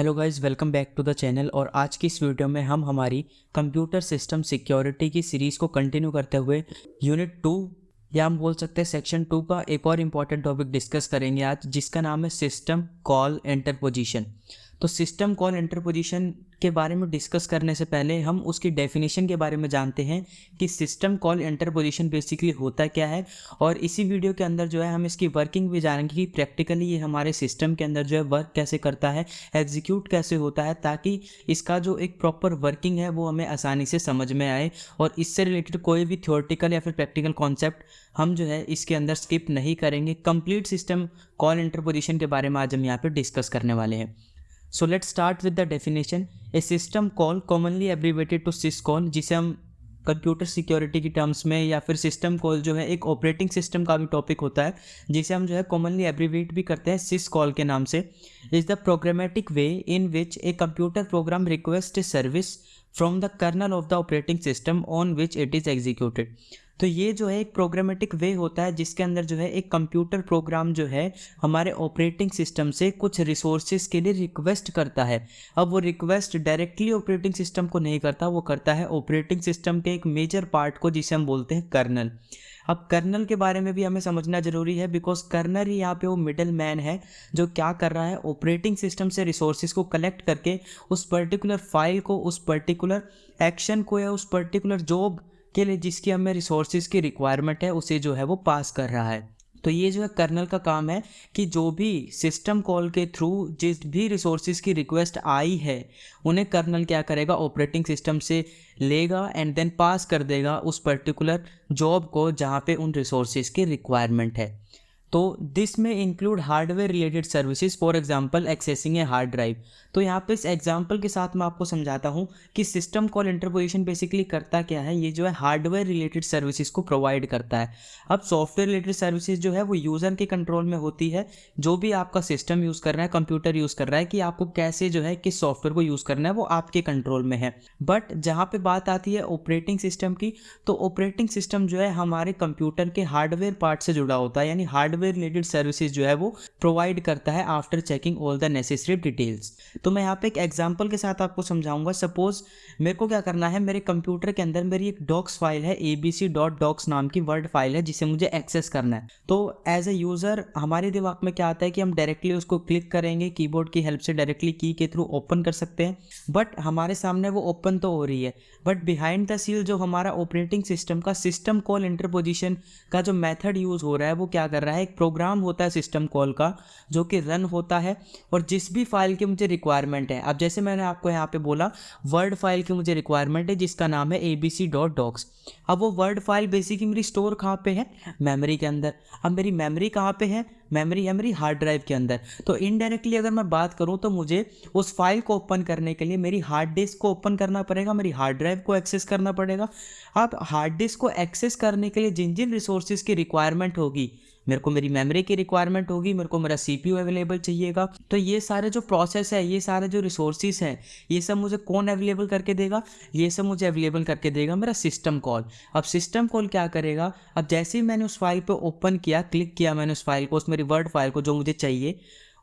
Hello guys, welcome back to the channel. और आज की इस वीडियो में हम हमारी कंप्यूटर सिस्टम सिक्योरिटी की सीरीज़ को कंटिन्यू करते हुए यूनिट टू, या हम बोल सकते हैं सेक्शन टू का एक और इंपॉर्टेंट टॉपिक डिस्कस करेंगे आज, जिसका नाम है सिस्टम कॉल एंटर पोजिशन तो सिस्टम कॉल इंटरपोजिशन के बारे में डिस्कस करने से पहले हम उसकी डेफिनेशन के बारे में जानते हैं कि सिस्टम कॉल इंटरपोजिशन बेसिकली होता क्या है। और इसी वीडियो के अंदर जो है हम इसकी वर्किंग भी जानेंगे कि प्रैक्टिकली ये हमारे सिस्टम के अंदर जो है वर्क कैसे करता है एग्जीक्यूट कैसे होता है, ताकि इसका जो एक प्रॉपर वर्किंग है वो हमें आसानी से समझ में आए। और इससे रिलेटेड कोई भी थियोरटिकल या फिर प्रैक्टिकल कॉन्सेप्ट हम जो है इसके अंदर स्किप नहीं करेंगे। कंप्लीट सिस्टम कॉल इंटरपोजिशन के बारे में आज हम यहाँ पर डिस्कस करने वाले हैं। So let start with the definition a system call commonly abbreviated to syscall जिसे हम कंप्यूटर सिक्योरिटी की टर्म्स में या फिर सिस्टम कॉल जो है, एक ऑपरेटिंग सिस्टम का भी टॉपिक होता है, जिसे हम जो है कॉमनली एब्रीवेट भी करते हैं सिस कॉल के नाम से। Is the programmatic way in which a computer program request service from the kernel of the operating system on which it is executed तो ये जो है एक प्रोग्रामेटिक वे होता है, जिसके अंदर जो है एक कंप्यूटर प्रोग्राम जो है हमारे ऑपरेटिंग सिस्टम से कुछ रिसोर्सेज के लिए रिक्वेस्ट करता है। अब वो रिक्वेस्ट डायरेक्टली ऑपरेटिंग सिस्टम को नहीं करता, वो करता है ऑपरेटिंग सिस्टम के एक मेजर पार्ट को, जिसे हम बोलते हैं कर्नल अब कर्नल के बारे में भी हमें समझना ज़रूरी है बिकॉज़ कर्नल ही यहाँ पे वो मिडल मैन है, जो क्या कर रहा है ऑपरेटिंग सिस्टम से रिसोर्सेज को कलेक्ट करके उस पर्टिकुलर फ़ाइल को, उस पर्टिकुलर एक्शन को या उस पर्टिकुलर जॉब के लिए जिसकी हमें रिसोर्सेज की रिक्वायरमेंट है, उसे जो है वो पास कर रहा है। तो ये जो है कर्नल का काम है कि जो भी सिस्टम कॉल के थ्रू जिस भी रिसोर्सेज की रिक्वेस्ट आई है, उन्हें कर्नल क्या करेगा? ऑपरेटिंग सिस्टम से लेगा एंड देन पास कर देगा उस पर्टिकुलर जॉब को जहाँ पे उन रिसोर्सेज की रिक्वायरमेंट है। तो दिस में include hardware related services for example accessing a hard drive तो यहाँ पे इस एग्जांपल के साथ मैं आपको समझाता हूँ कि सिस्टम कॉल इंटरपोजिशन बेसिकली करता क्या है? ये जो है हार्डवेयर रिलेटेड सर्विसेज़ को प्रोवाइड करता है। अब सॉफ्टवेयर रिलेटेड सर्विसेज़ जो है वो यूज़र के कंट्रोल में होती है। जो भी आपका सिस्टम यूज़ कर रहा है कंप्यूटर यूज़ कर रहा है कि आपको कैसे जो है, किस सॉफ्टवेयर को यूज़ करना है, वो आपके कंट्रोल में है। बट जहाँ पर बात आती है ऑपरेटिंग सिस्टम की तो ऑपरेटिंग सिस्टम जो है हमारे कंप्यूटर के हार्डवेयर पार्ट से जुड़ा होता है, यानी हार्डवेयर रिलेटेड सर्विसेज़ जो है वो प्रोवाइड करता है after checking all the necessary details तो मैं यहाँ पे एक एग्ज़ाम्पल के साथ आपको समझाऊँगा. सपोज़ मेरे को क्या करना है? मेरे कंप्यूटर के अंदर मेरी एक डॉक्स फ़ाइल है ए नाम की वर्ड फ़ाइल है, जिसे मुझे एक्सेस करना है. तो एज ए यूज़र हमारे दिमाग में क्या आता है कि हम डायरेक्टली उसको क्लिक करेंगे कीबोर्ड की हेल्प से डायरेक्टली की के थ्रू ओपन कर सकते हैं. बट हमारे सामने वो ओपन तो हो रही है. बट बिहाइंड द सील जो हमारा ऑपरेटिंग सिस्टम का सिस्टम कॉल इंटरपोजिशन का जो मेथड यूज़ हो रहा है, वो क्या कर रहा है? एक प्रोग्राम होता है सिस्टम कॉल का, जो कि रन होता है और जिस भी फ़ाइल की मुझे रिक्वायरमेंट है। अब जैसे मैंने आपको यहाँ पे बोला वर्ड फ़ाइल की मुझे रिक्वायरमेंट है, जिसका नाम है A B C dot docx अब वो वर्ड फ़ाइल बेसिकली मेरी स्टोर कहाँ पे है? मेमोरी के अंदर। अब मेरी मेमोरी कहाँ पे है? मेमोरी है मेरी हार्ड ड्राइव के अंदर। तो इनडायरेक्टली अगर मैं बात करूँ तो मुझे उस फ़ाइल को ओपन करने के लिए मेरी हार्ड डिस्क को ओपन करना पड़ेगा, मेरी हार्ड ड्राइव को एक्सेस करना पड़ेगा। अब हार्ड डिस्क को एक्सेस करने के लिए जिन जिन रिसोर्सेज की रिक्वायरमेंट होगी मेरे को मेरी मेमोरी की रिक्वायरमेंट होगी, मेरे को मेरा सी पी अवेलेबल चाहिएगा। तो ये सारे जो प्रोसेस है, ये सारे जो रिसोर्सेज हैं, ये सब मुझे कौन अवेलेबल करके देगा? ये सब मुझे अवेलेबल करके देगा मेरा सिस्टम कॉल अब सिस्टम कॉल क्या करेगा? अब जैसे ही मैंने उस फ़ाइल पर ओपन किया क्लिक किया मैंने उस फ़ाइल को, उस मेरी वर्ड फ़ाइल को, जो मुझे चाहिए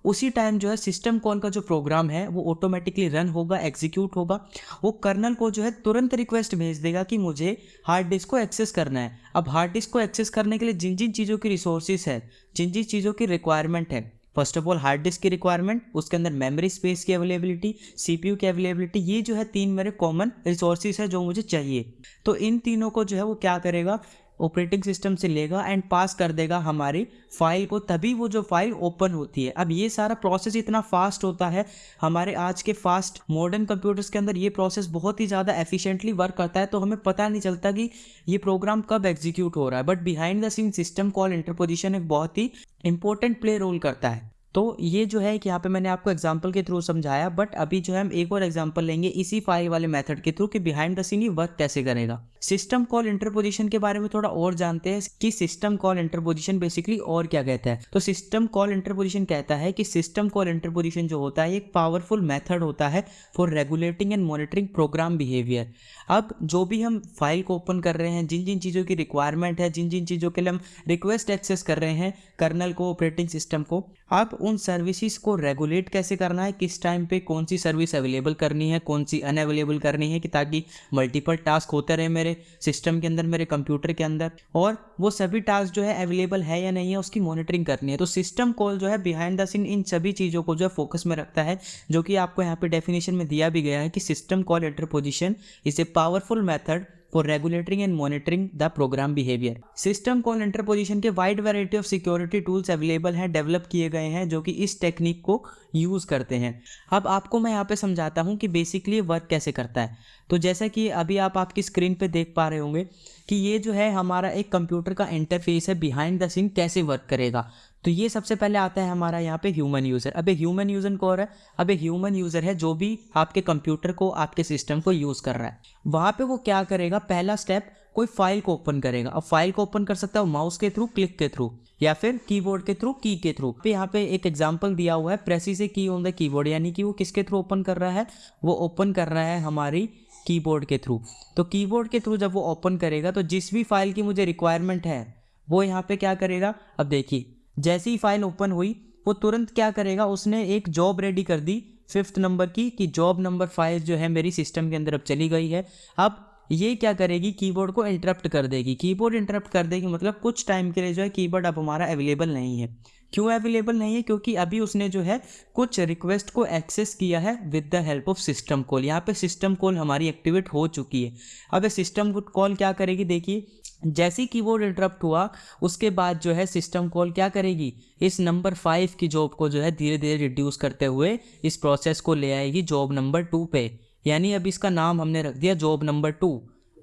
उसी टाइम जो है सिस्टम कॉल का जो प्रोग्राम है, वो ऑटोमेटिकली रन होगा एग्जीक्यूट होगा। वो कर्नल को जो है तुरंत रिक्वेस्ट भेज देगा कि मुझे हार्ड डिस्क को एक्सेस करना है। अब हार्ड डिस्क को एक्सेस करने के लिए जिन जिन चीज़ों की रिसोर्सेज है, जिन जिन चीज़ों की रिक्वायरमेंट है first of all hard disk की रिक्वायरमेंट उसके अंदर मेमोरी स्पेस की अवेलेबिलिटी सीपीयू की अवेलेबिलिटी ये जो है तीन मेरे कॉमन रिसोर्सेज है जो मुझे चाहिए। तो इन तीनों को जो है वो क्या करेगा? ऑपरेटिंग सिस्टम से लेगा एंड पास कर देगा हमारी फ़ाइल को, तभी वो जो फ़ाइल ओपन होती है। अब ये सारा प्रोसेस इतना फास्ट होता है, हमारे आज के फास्ट मॉडर्न कंप्यूटर्स के अंदर ये प्रोसेस बहुत ही ज़्यादा एफिशिएंटली वर्क करता है तो हमें पता नहीं चलता कि ये प्रोग्राम कब एग्जीक्यूट हो रहा है। But behind the scene system call interposition एक बहुत ही इंपॉर्टेंट प्ले रोल करता है। तो ये जो है कि यहाँ पे मैंने आपको एग्ज़ाम्पल के थ्रू समझाया बट अभी जो है हम एक और एग्ज़ाम्पल लेंगे इसी फ़ाइल वाले मेथड के थ्रू कि बिहाइंड द सीन ये वर्क कैसे करेगा। सिस्टम कॉल इंटरपोजिशन के बारे में थोड़ा और जानते हैं कि सिस्टम कॉल इंटरपोजिशन बेसिकली और क्या कहता है। तो सिस्टम कॉल इंटरपोजिशन कहता है कि सिस्टम कॉल इंटरपोजिशन जो होता है एक पावरफुल मेथड होता है for regulating and monitoring program behaviour अब जो भी हम फ़ाइल को ओपन कर रहे हैं, जिन जिन चीज़ों की रिक्वायरमेंट है, जिन जिन चीज़ों के लिए हम रिक्वेस्ट एक्सेस कर रहे हैं कर्नल को ऑपरेटिंग सिस्टम को, आप उन सर्विसेज़ को रेगुलेट कैसे करना है? किस टाइम पे कौन सी सर्विस अवेलेबल करनी है, कौन सी अनअवेलेबल करनी है कि ताकि मल्टीपल टास्क होते रहे मेरे सिस्टम के अंदर, मेरे कंप्यूटर के अंदर? और वो सभी टास्क जो है अवेलेबल है या नहीं है, उसकी मॉनिटरिंग करनी है। तो सिस्टम कॉल जो है बिहाइंड द सीन इन सभी चीज़ों को जो है फोकस में रखता है, जो कि आपको यहाँ पे डेफिनेशन में दिया भी गया है कि system call interposition is a powerful method for regulating and monitoring the program behaviour system call interposition के wide variety of security tools available हैं डेवलप किए गए हैं, जो कि इस टेक्निक को यूज़ करते हैं। अब आपको मैं यहाँ पे समझाता हूँ कि बेसिकली वर्क कैसे करता है। तो जैसा कि अभी आप आपकी स्क्रीन पे देख पा रहे होंगे कि ये जो है हमारा एक कंप्यूटर का इंटरफेस है बिहाइंड द सीन कैसे वर्क करेगा। तो ये सबसे पहले आता है हमारा यहाँ पे ह्यूमन यूज़र अब ह्यूमन यूज़र कौन है, अब ह्यूमन यूज़र है जो भी आपके कंप्यूटर को, आपके सिस्टम को यूज़ कर रहा है। वहाँ पे वो क्या करेगा? पहला स्टेप कोई फ़ाइल को ओपन करेगा। अब फ़ाइल को ओपन कर सकता है माउस के थ्रू क्लिक के थ्रू या फिर कीबोर्ड के थ्रू की के थ्रू यहाँ पे एक एग्जांपल दिया हुआ है प्रेसी से की ऑन द कीबोर्ड यानी कि वो किसके थ्रू ओपन कर रहा है? वो ओपन कर रहा है हमारी कीबोर्ड के थ्रू तो कीबोर्ड के थ्रू जब वो ओपन करेगा तो जिस भी फ़ाइल की मुझे रिक्वायरमेंट है, वो यहाँ पे क्या करेगा? अब देखिए जैसी ही फ़ाइल ओपन हुई, वो तुरंत क्या करेगा, उसने एक जॉब रेडी कर दी फिफ्थ नंबर की कि जॉब नंबर फाइव जो है मेरी सिस्टम के अंदर अब चली गई है। अब ये क्या करेगी कीबोर्ड को इंटरप्ट कर देगी। कीबोर्ड इंटरप्ट कर देगी मतलब कुछ टाइम के लिए जो है कीबोर्ड अब हमारा अवेलेबल नहीं है। क्यों अवेलेबल नहीं है? क्योंकि अभी उसने जो है कुछ रिक्वेस्ट को एक्सेस किया है with the help of system call यहाँ पे सिस्टम कॉल हमारी एक्टिवेट हो चुकी है। अब ये सिस्टम कॉल क्या करेगी? देखिए, जैसे ही कीबोर्ड इंटरप्ट हुआ, उसके बाद जो है सिस्टम कॉल क्या करेगी? इस नंबर फाइव की जॉब को जो है धीरे धीरे रिड्यूस करते हुए इस प्रोसेस को ले आएगी जॉब नंबर टू पे। यानी अब इसका नाम हमने रख दिया जॉब नंबर टू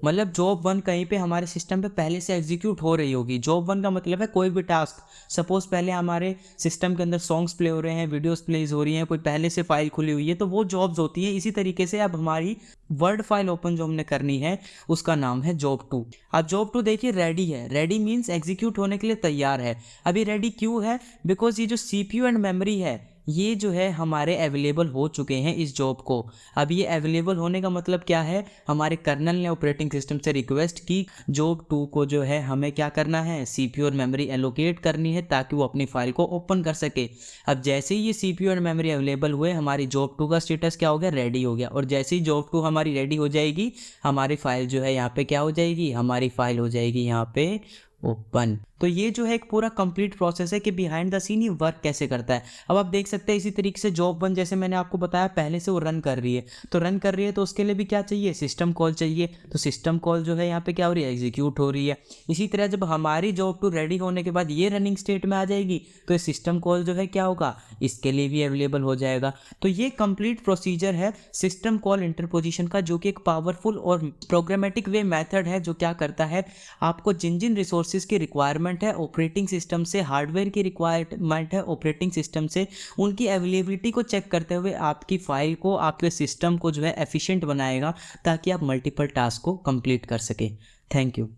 मतलब जॉब वन कहीं पे हमारे सिस्टम पे पहले से एग्जीक्यूट हो रही होगी। जॉब वन का मतलब है कोई भी टास्क सपोज़ पहले हमारे सिस्टम के अंदर सॉन्ग्स प्ले हो रहे हैं वीडियोस प्लेज हो रही हैं, कोई पहले से फ़ाइल खुली हुई है तो वो जॉब्स होती है। इसी तरीके से अब हमारी वर्ड फ़ाइल ओपन जो हमने करनी है, उसका नाम है जॉब टू अब जॉब टू देखिए रेडी है। रेडी मीन्स एग्जीक्यूट होने के लिए तैयार है। अभी रेडी क्यों है? बिकॉज़ ये जो सीपीयू एंड मेमरी है ये जो है हमारे अवेलेबल हो चुके हैं इस जॉब को। अब ये अवेलेबल होने का मतलब क्या है? हमारे कर्नल ने ऑपरेटिंग सिस्टम से रिक्वेस्ट की जॉब टू को जो है हमें क्या करना है? सी और मेमोरी एलोकेट करनी है ताकि वो अपनी फ़ाइल को ओपन कर सके। अब जैसे ही ये सी और मेमोरी अवेलेबल हुए, हमारी जॉब टू का स्टेटस क्या हो गया? रेडी हो गया। और जैसे ही जॉब टू हमारी रेडी हो जाएगी, हमारी फ़ाइल जो है यहाँ पे क्या हो जाएगी? हमारी फ़ाइल हो जाएगी यहाँ पे ओपन तो ये जो है एक पूरा कंप्लीट प्रोसेस है कि बिहाइंड द सीन ये वर्क कैसे करता है। अब आप देख सकते हैं इसी तरीके से जॉब वन जैसे मैंने आपको बताया, पहले से वो रन कर रही है। तो रन कर रही है तो उसके लिए भी क्या चाहिए? सिस्टम कॉल चाहिए। तो सिस्टम कॉल जो है यहाँ पे क्या हो रही है? एग्जीक्यूट हो रही है। इसी तरह जब हमारी जॉब टू रेडी होने के बाद ये रनिंग स्टेट में आ जाएगी तो ये सिस्टम कॉल जो है क्या होगा? इसके लिए भी अवेलेबल हो जाएगा। तो ये कंप्लीट प्रोसीजर है सिस्टम कॉल इंटरपोजिशन का, जो कि एक पावरफुल और प्रोग्रामेटिक वे मैथड है, जो क्या करता है? आपको जिन जिन रिसोर्सेज की रिक्वायरमेंट है ऑपरेटिंग सिस्टम से हार्डवेयर की रिक्वायरमेंट है ऑपरेटिंग सिस्टम से, उनकी अवेलेबिलिटी को चेक करते हुए आपकी फ़ाइल को, आपके सिस्टम को जो है एफिशिएंट बनाएगा, ताकि आप मल्टीपल टास्क को कंप्लीट कर सकें। Thank you